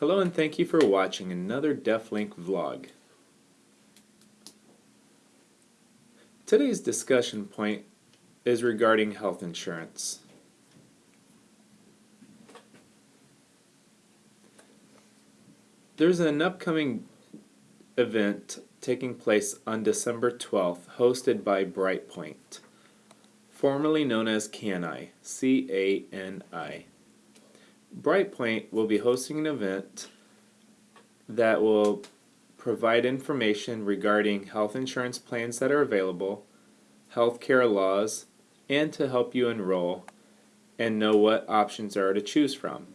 Hello and thank you for watching another DefLink vlog. Today's discussion point is regarding health insurance. There's an upcoming event taking place on December 12th hosted by Brightpoint, formerly known as CANI, C-A-N-I. Brightpoint will be hosting an event that will provide information regarding health insurance plans that are available, healthcare laws, and to help you enroll and know what options are to choose from.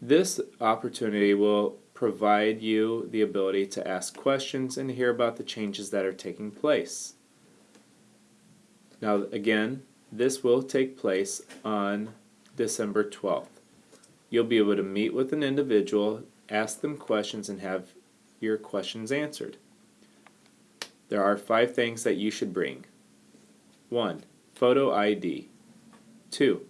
This opportunity will provide you the ability to ask questions and hear about the changes that are taking place. Now again, this will take place on December 12th. You'll be able to meet with an individual, ask them questions, and have your questions answered. There are five things that you should bring. 1. Photo ID. 2.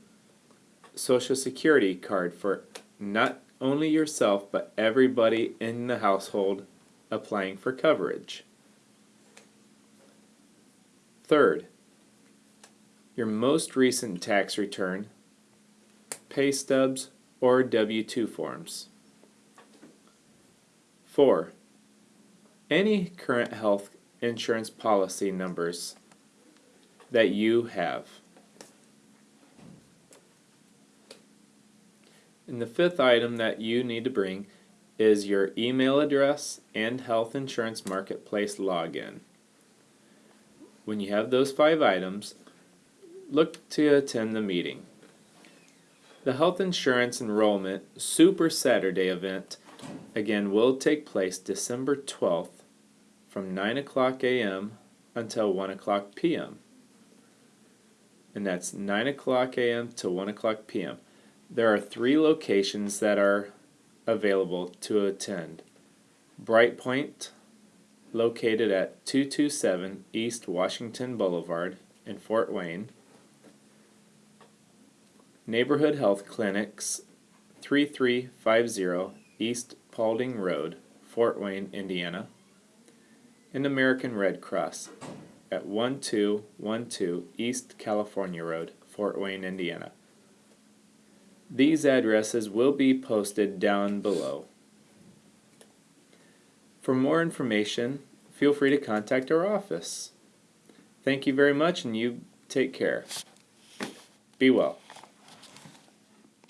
Social Security card for not only yourself but everybody in the household applying for coverage. Third, your most recent tax return, pay stubs, or W-2 forms. 4. Any current health insurance policy numbers that you have. And the fifth item that you need to bring is your email address and health insurance marketplace login. When you have those five items, look to attend the meeting. The health insurance enrollment Super Saturday event again will take place December 12th from 9 o'clock a.m. until 1 o'clock p.m. And that's 9 o'clock a.m. to 1 o'clock p.m. There are three locations that are available to attend. Brightpoint, located at 227 East Washington Boulevard in Fort Wayne. Neighborhood Health Clinics, 3350 East Paulding Road, Fort Wayne, Indiana. And American Red Cross at 1212 East California Road, Fort Wayne, Indiana. These addresses will be posted down below. For more information, feel free to contact our office. Thank you very much and you take care. Be well.